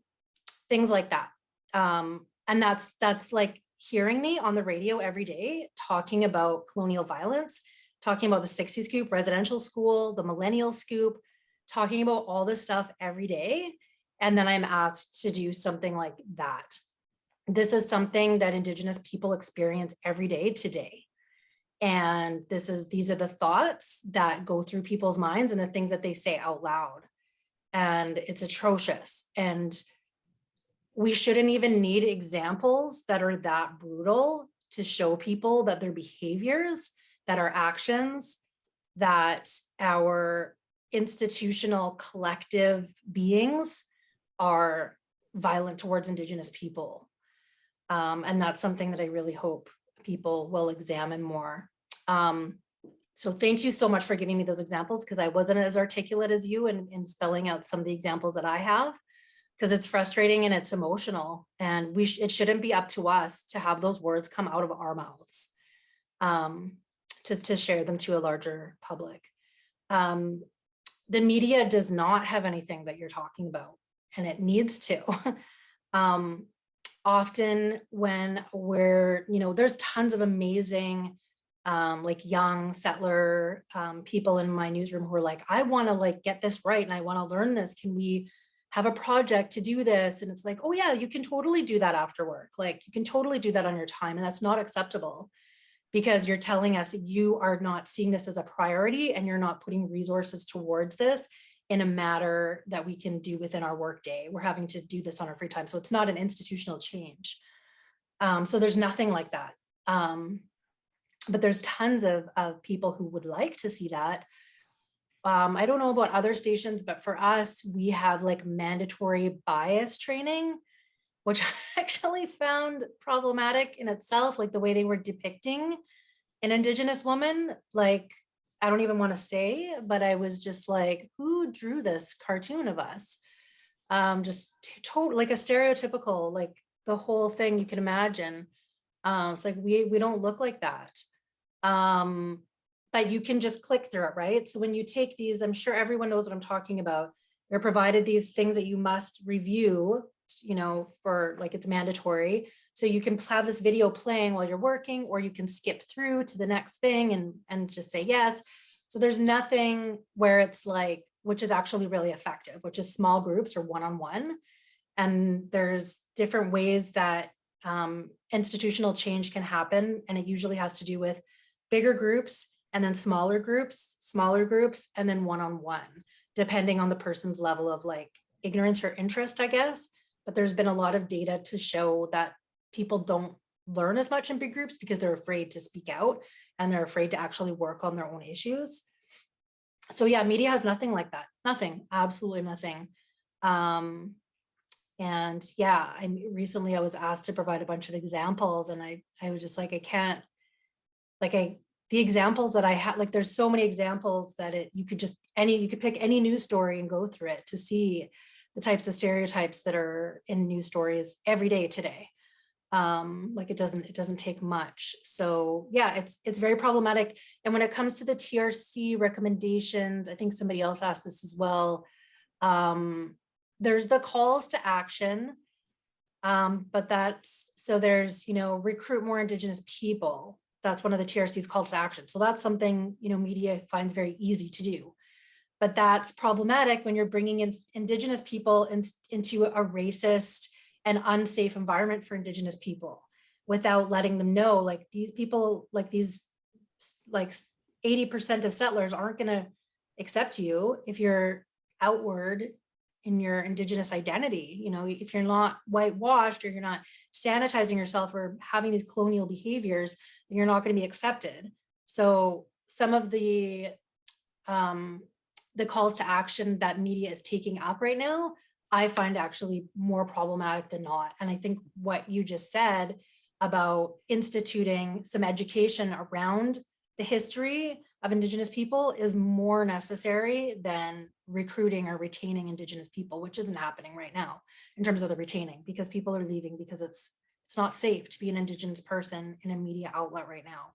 things like that. Um, and that's, that's like hearing me on the radio every day, talking about colonial violence, talking about the 60 scoop residential school, the millennial scoop, talking about all this stuff every day. And then I'm asked to do something like that. This is something that Indigenous people experience every day today. And this is, these are the thoughts that go through people's minds and the things that they say out loud. And it's atrocious. And we shouldn't even need examples that are that brutal to show people that their behaviors, that our actions, that our institutional collective beings are violent towards indigenous people. Um, and that's something that I really hope people will examine more. Um, so thank you so much for giving me those examples because I wasn't as articulate as you in, in spelling out some of the examples that I have because it's frustrating and it's emotional and we sh it shouldn't be up to us to have those words come out of our mouths um, to, to share them to a larger public. Um, the media does not have anything that you're talking about and it needs to. [LAUGHS] um, often when we're, you know, there's tons of amazing um, like young settler um, people in my newsroom who are like, I want to like get this right and I want to learn this. Can we have a project to do this? And it's like, oh yeah, you can totally do that after work. Like you can totally do that on your time and that's not acceptable because you're telling us that you are not seeing this as a priority and you're not putting resources towards this in a matter that we can do within our workday. We're having to do this on our free time. So it's not an institutional change. Um, so there's nothing like that. Um, but there's tons of, of people who would like to see that. Um, I don't know about other stations, but for us, we have like mandatory bias training, which [LAUGHS] I actually found problematic in itself, like the way they were depicting an Indigenous woman, like, I don't even want to say, but I was just like, who drew this cartoon of us? Um, just total, like a stereotypical, like the whole thing you can imagine. Uh, it's like, we, we don't look like that. Um, but you can just click through it, right? So when you take these, I'm sure everyone knows what I'm talking about. They're provided these things that you must review, you know, for like it's mandatory. So you can have this video playing while you're working, or you can skip through to the next thing and, and just say yes. So there's nothing where it's like, which is actually really effective, which is small groups or one-on-one. And there's different ways that um, institutional change can happen. And it usually has to do with bigger groups and then smaller groups, smaller groups, and then one-on-one, depending on the person's level of like ignorance or interest, I guess. But there's been a lot of data to show that people don't learn as much in big groups because they're afraid to speak out and they're afraid to actually work on their own issues. So yeah, media has nothing like that. Nothing, absolutely nothing. Um, and yeah, I recently I was asked to provide a bunch of examples and I, I was just like, I can't, like I, the examples that I had, like there's so many examples that it, you could just, any, you could pick any news story and go through it to see the types of stereotypes that are in news stories every day today. Um, like it doesn't, it doesn't take much. So yeah, it's, it's very problematic. And when it comes to the TRC recommendations, I think somebody else asked this as well. Um, there's the calls to action. Um, but that's, so there's, you know, recruit more Indigenous people. That's one of the TRC's calls to action. So that's something, you know, media finds very easy to do. But that's problematic when you're bringing in Indigenous people in, into a racist and unsafe environment for Indigenous people without letting them know like these people, like these, like 80% of settlers aren't gonna accept you if you're outward in your indigenous identity you know if you're not whitewashed or you're not sanitizing yourself or having these colonial behaviors then you're not going to be accepted. So some of the um the calls to action that media is taking up right now i find actually more problematic than not. And i think what you just said about instituting some education around the history of indigenous people is more necessary than recruiting or retaining indigenous people, which isn't happening right now in terms of the retaining because people are leaving because it's it's not safe to be an indigenous person in a media outlet right now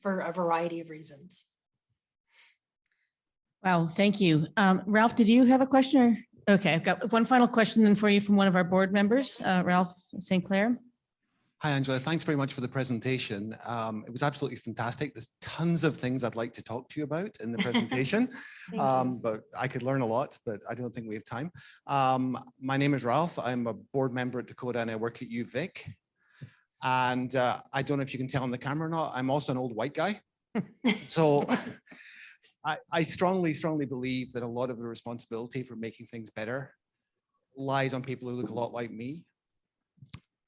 for a variety of reasons. Wow, thank you. Um, Ralph, did you have a question or? Okay, I've got one final question then for you from one of our board members, uh, Ralph St. Clair. Hi, Angela. Thanks very much for the presentation. Um, it was absolutely fantastic. There's tons of things I'd like to talk to you about in the [LAUGHS] presentation, um, but I could learn a lot, but I don't think we have time. Um, my name is Ralph. I'm a board member at Decoda and I work at UVic. And uh, I don't know if you can tell on the camera or not, I'm also an old white guy. [LAUGHS] So I, I strongly, strongly believe that a lot of the responsibility for making things better lies on people who look a lot like me.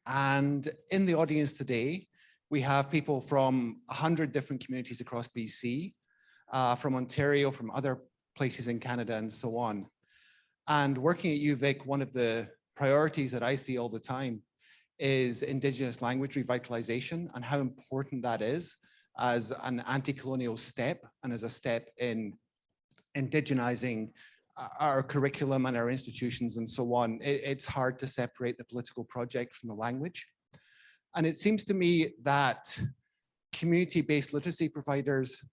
And in the audience today, we have people from 100 different communities across BC, uh, from Ontario, from other places in Canada and so on. And working at UVic, one of the priorities that I see all the time is Indigenous language revitalization and how important that is as an anti-colonial step and as a step in indigenizing our curriculum and our institutions and so on, it, it's hard to separate the political project from the language. And it seems to me that community-based literacy providers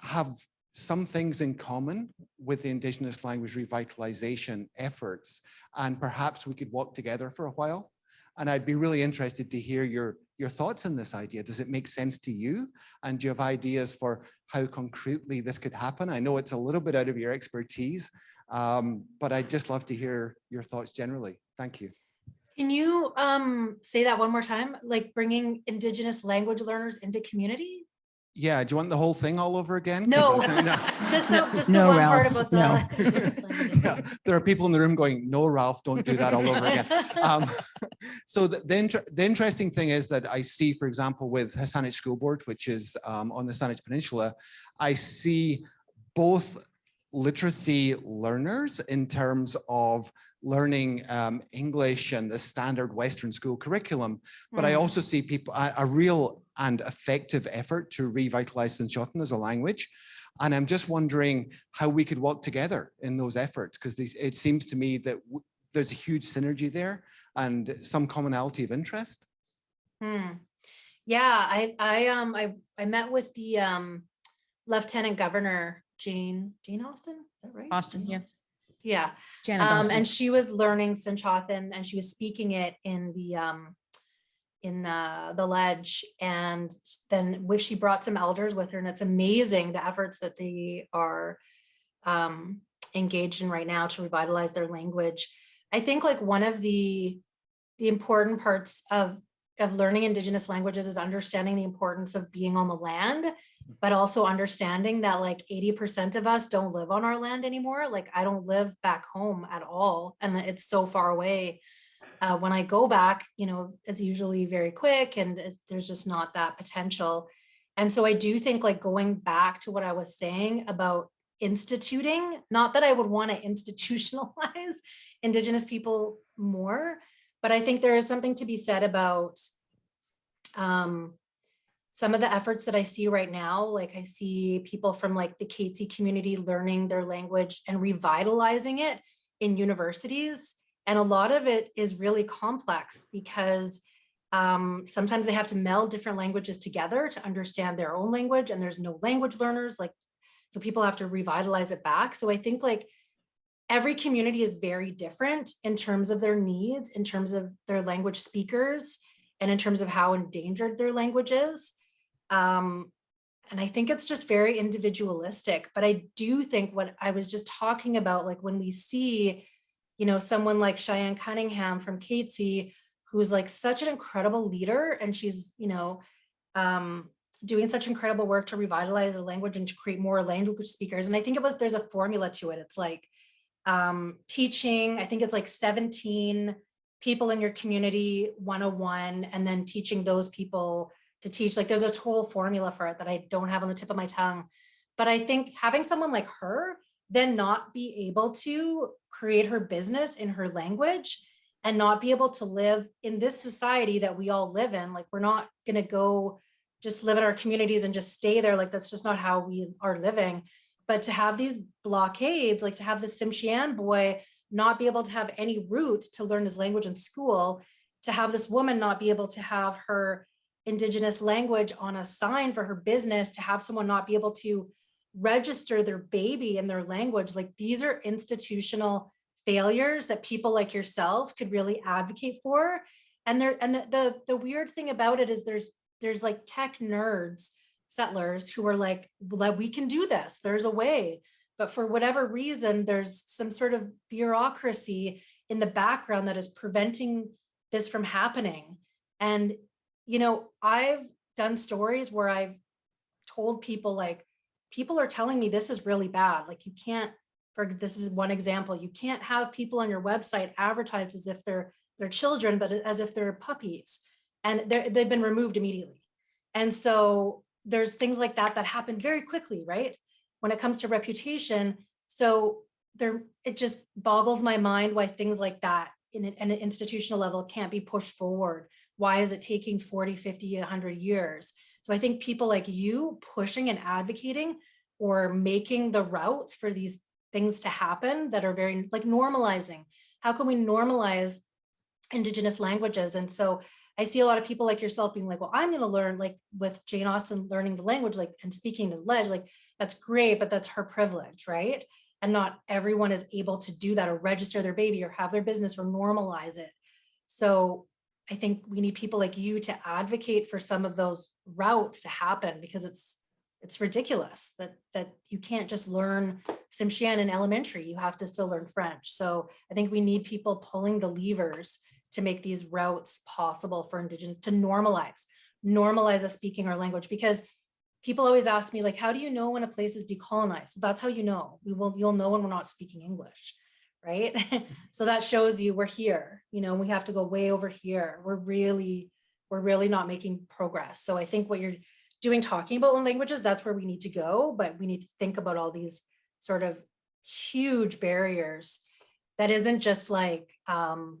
have some things in common with the Indigenous language revitalization efforts, and perhaps we could work together for a while. And I'd be really interested to hear your, your thoughts on this idea. Does it make sense to you? And do you have ideas for how concretely this could happen? I know it's a little bit out of your expertise, um, but I'd just love to hear your thoughts generally. Thank you. Can you um say that one more time? Like bringing Indigenous language learners into community? Yeah, do you want the whole thing all over again? No. I- no. [LAUGHS] Just the, just the no, one part Ralph, about the. no. [LAUGHS] Yeah, There are people in the room going, no, Ralph, don't do that all over again. [LAUGHS] Um, So the, the, inter- the interesting thing is that I see, for example, with WSÁNEĆ School Board, which is um, on the Saanich Peninsula, I see both literacy learners in terms of learning um, English and the standard Western school curriculum, but I Hmm. also see people, a, a real and effective effort to revitalize SENĆOŦEN as a language. And I'm just wondering how we could work together in those efforts, because it seems to me that there's a huge synergy there and some commonality of interest. Hmm. Yeah, I, I, um, I, I met with the, um, Lieutenant Governor Jane, Jane Austin, is that right? Austin, Jane yes. Yeah, Janet um, Austin. and she was learning SENĆOŦEN and she was speaking it in the, um, in, uh, the ledge and then wish she brought some elders with her and it's amazing the efforts that they are, um, engaged in right now to revitalize their language. I think like one of the, the important parts of, of learning indigenous languages is understanding the importance of being on the land, but also understanding that like eighty percent of us don't live on our land anymore. Like I don't live back home at all, and it's so far away. Uh, when I go back, you know, it's usually very quick and there's just not that potential. And so I do think like going back to what I was saying about instituting, not that I would want to [LAUGHS] institutionalize Indigenous people more, but I think there is something to be said about um, some of the efforts that I see right now, like I see people from like the Katzie community learning their language and revitalizing it in universities. And a lot of it is really complex because um, sometimes they have to meld different languages together to understand their own language and there's no language learners like, so people have to revitalize it back. So I think like every community is very different in terms of their needs, in terms of their language speakers, and in terms of how endangered their language is. Um, and I think it's just very individualistic, but I do think what I was just talking about, like when we see, you know, someone like Cheyenne Cunningham from Katzie, who's like such an incredible leader and she's, you know, um, doing such incredible work to revitalize the language and to create more language speakers. And I think it was, there's a formula to it. It's like um, teaching, I think it's like 17 people in your community 101, and then teaching those people to teach. Like there's a total formula for it that I don't have on the tip of my tongue. But I think having someone like her then not be able to create her business in her language and not be able to live in this society that we all live in. Like we're not going to go just live in our communities and just stay there. Like that's just not how we are living. But to have these blockades, like to have the Tsimshian boy not be able to have any route to learn his language in school, to have this woman not be able to have her indigenous language on a sign for her business, to have someone not be able to register their baby in their language, like these are institutional failures that people like yourself could really advocate for. And there, and the, the, the weird thing about it is there's, there's like tech nerds, settlers who are like, "Well, we can do this, there's a way. But for whatever reason, there's some sort of bureaucracy in the background that is preventing this from happening. And, you know, I've done stories where I've told people like, people are telling me this is really bad. Like you can't, for this is one example, you can't have people on your website advertised as if they're they're children, but as if they're puppies. And they're, they've been removed immediately. And so there's things like that that happen very quickly, right? When it comes to reputation. So there, it just boggles my mind why things like that in an, in an institutional level can't be pushed forward. Why is it taking 40, 50, 100 years? So I think people like you pushing and advocating or making the routes for these things to happen that are very like normalizing. How can we normalize indigenous languages? And so I see a lot of people like yourself being like, well, I'm going to learn like with Jane Austin learning the language, like and speaking to ledge, like that's great, but that's her privilege, right? And not everyone is able to do that or register their baby or have their business or normalize it. So I think we need people like you to advocate for some of those routes to happen because it's, it's ridiculous that, that you can't just learn Tsimshian in elementary. You have to still learn French. So I think we need people pulling the levers to make these routes possible for Indigenous to normalize, normalize us speaking our language because people always ask me like, how do you know when a place is decolonized? That's how you know. We will, you'll know when we're not speaking English, right? [LAUGHS] so that shows you we're here, you know, we have to go way over here. We're really, we're really not making progress. So I think what you're doing, talking about languages, that's where we need to go, but we need to think about all these sort of huge barriers that isn't just like, um,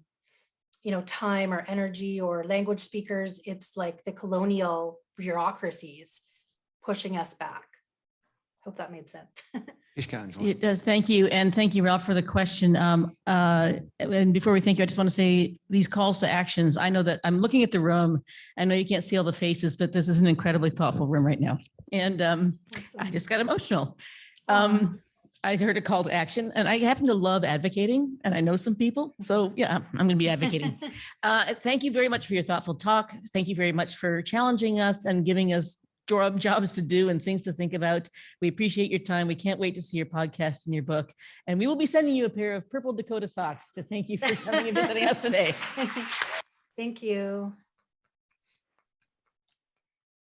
you know, time or energy or language speakers. It's like the colonial bureaucracies pushing us back. Hope that made sense. [LAUGHS] Ishka, Angela. It does. Thank you. And thank you, Ralph, for the question. Um, uh, and before we thank you, I just want to say these calls to actions. I know that I'm looking at the room. I know you can't see all the faces, but this is an incredibly thoughtful room right now. And um, I just got emotional. Um, I heard a call to action and I happen to love advocating and I know some people. So yeah, I'm going to be advocating. [LAUGHS] Uh, thank you very much for your thoughtful talk. Thank you very much for challenging us and giving us job [LAUGHS] jobs to do and things to think about. We appreciate your time. We can't wait to see your podcast and your book. And we will be sending you a pair of purple Decoda socks to thank you for coming and visiting us today. [LAUGHS] Thank you.